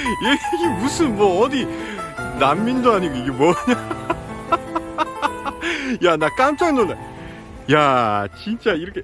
이게 무슨 뭐 어디 난민도 아니고 이게 뭐냐? 야 나 깜짝 놀라. 야 진짜 이렇게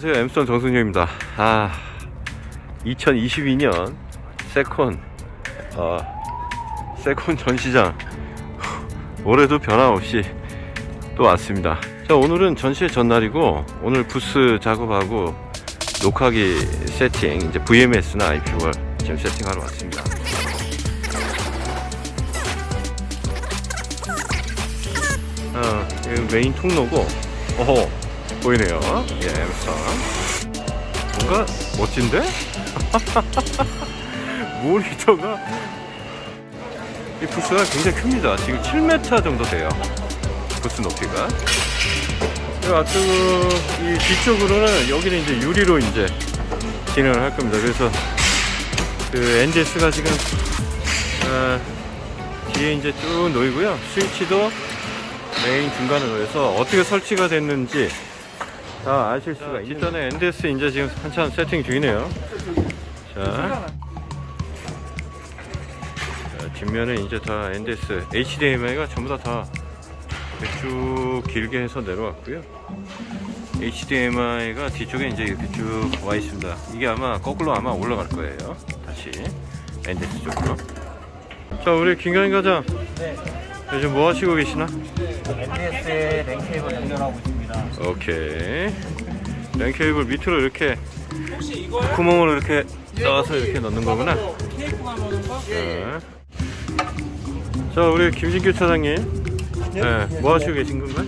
안녕하세요. 엠스톤 정승효입니다. 아 2022년 세콘 어, 세콘 전시장. 올해도 변함없이 또 왔습니다. 자 오늘은 전시회 전날이고 오늘 부스 작업하고 녹화기 세팅 이제 VMS나 IP월 지금 세팅하러 왔습니다. 어, 메인 통로고 어허 보이네요. 예 엠스톤 뭔가 멋진데? 모니터가 이 부스가 굉장히 큽니다. 지금 7m 정도 돼요. 부스 높이가. 이 앞쪽 이 뒤쪽으로는 여기는 이제 유리로 이제 진행을 할 겁니다. 그래서 그 NDS가 지금 어, 뒤에 이제 쭉 놓이고요. 스위치도 메인 중간에 놓여서 어떻게 설치가 됐는지 다 아실 수가 있는 일단은 NDS 이제 지금 한참 세팅 중이네요. 자, 자 뒷면에 이제 다 NDS HDMI가 전부 다다 쭉 길게 해서 내려왔고요. HDMI가 뒤쪽에 이제 이렇게 쭉 와 있습니다. 이게 아마 거꾸로 아마 올라갈 거예요. 다시 NDS 쪽으로. 자 우리 김가인 과장 네, 요즘 뭐 하시고 계시나? MDS의 랭 케이블 연결하고 있습니다. 오케이 랜 케이블 밑으로 이렇게 구멍으로 이렇게 넣어서 이렇게 넣는 거구나 자, 자 우리 김진규 차장님 네, 뭐 하시고 계신 건가요?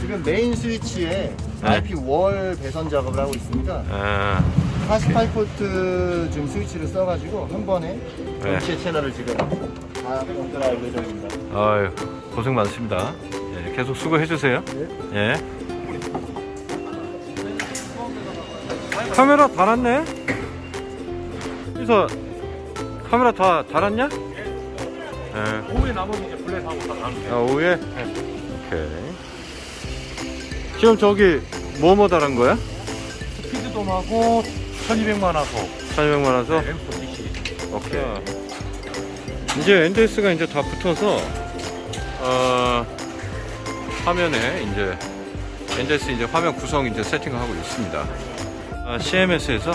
지금 메인 스위치에 네. RP 월 배선 작업을 하고 있습니다. 아, 48포트 지금 스위치를 써가지고 한 번에 네. 전체 채널을 지금 다 연결할 예정입니다. 아유 고생 많습니다 예, 계속 수고해 주세요 예. 카메라 달았네 그래서 카메라 다 달았냐? 예. 오후에 나머지 이제 블랙하고 다 다른 아, 오후에? 오케이. 지금 저기 뭐뭐 달한 거야? 스피드돔하고 1200만 하고 1200만 원서? 엠스톤 DC. 오케이. 이제 NDS가 이제 다 붙어서, 어, 화면에 이제, NDS 이제 화면 구성 이제 세팅하고 있습니다. 아, CMS에서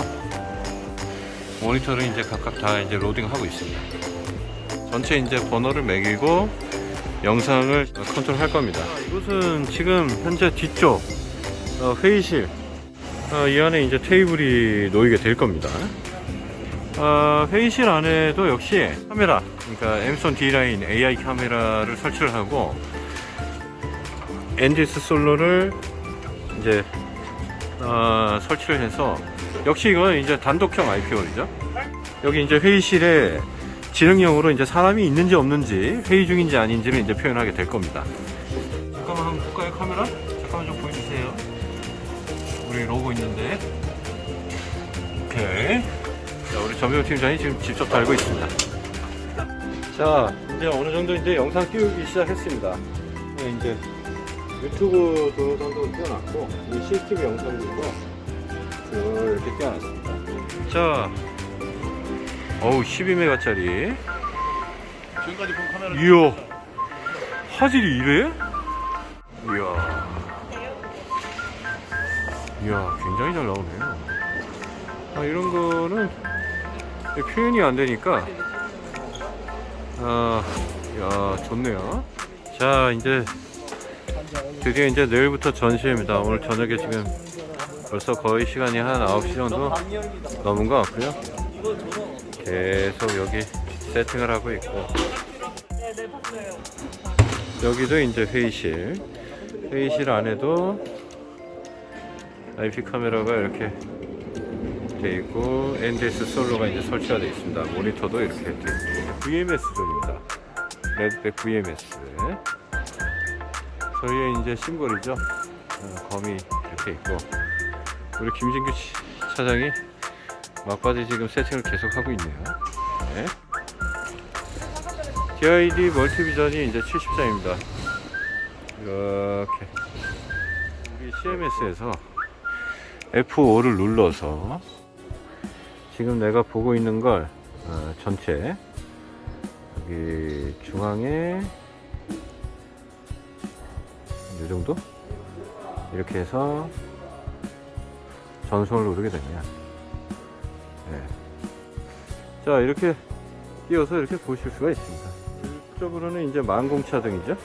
모니터를 이제 각각 다 이제 로딩하고 있습니다. 전체 이제 번호를 매기고 영상을 컨트롤 할 겁니다. 이곳은 지금 현재 뒤쪽 어, 회의실 어, 이 안에 이제 테이블이 놓이게 될 겁니다. 어, 회의실 안에도 역시 카메라, 그러니까 엠손 D라인 AI 카메라를 설치를 하고 NDS 솔로를 이제 어, 설치를 해서 역시 이건 이제 단독형 IP원이죠. 여기 이제 회의실에 지능형으로 이제 사람이 있는지 없는지 회의 중인지 아닌지를 이제 표현하게 될 겁니다. 잠깐만 한번 볼까요 카메라? 잠깐만 좀 보여주세요. 우리 로고 있는데. 오케이. 자, 우리 전명 팀장이 지금 직접 달고 있습니다. 자, 이제 어느 정도 이제 영상 띄우기 시작했습니다. 네, 이제 유튜브 동영상도 띄워놨고, 이 CCTV 영상들도 이렇게 띄워놨습니다. 자, 어우, 12메가짜리. 지금까지 본 카메라 이야, 화질이 이래? 이야. 이야, 굉장히 잘 나오네요. 아, 이런 거는 표현이 안 되니까, 아, 야, 좋네요. 자, 이제 드디어 이제 내일부터 전시입니다. 오늘 저녁에 지금 벌써 거의 시간이 한 9시 정도 넘은 것 같고요. 계속 여기 세팅을 하고 있고. 여기도 이제 회의실. 회의실 안에도 IP 카메라가 이렇게 돼 있고 NDS 솔로가 이제 설치가 되어 있습니다. 모니터도 이렇게 돼 있고 VMS 존입니다. 레드백 VMS. 저희의 이제 심볼이죠. 어, 검이 이렇게 있고 우리 김진규 치- 차장이 막바지 지금 세팅을 계속 하고 있네요. 네. DID 멀티비전이 이제 70장입니다. 이렇게 우리 CMS에서 F5를 눌러서 지금 내가 보고 있는 걸 어, 전체 여기 중앙에 이 정도? 이렇게 해서 전송을 누르게 되면 네. 자 이렇게 띄워서 이렇게 보실 수가 있습니다. 이쪽으로는 이제 만공차등이죠?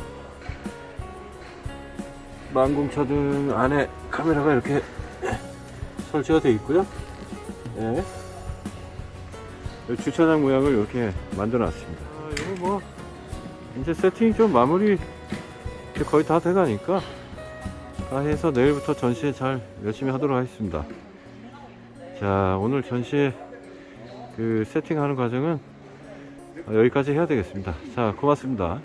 만공차등 안에 카메라가 이렇게 설치가 되어 있고요. 네. 주차장 모양을 이렇게 만들어 놨습니다. 아, 이거 뭐 이제 세팅이 좀 마무리 이제 거의 다 돼가니까 다 해서 내일부터 전시에 잘 열심히 하도록 하겠습니다. 자 오늘 전시에 그 세팅하는 과정은 여기까지 해야 되겠습니다. 자 고맙습니다.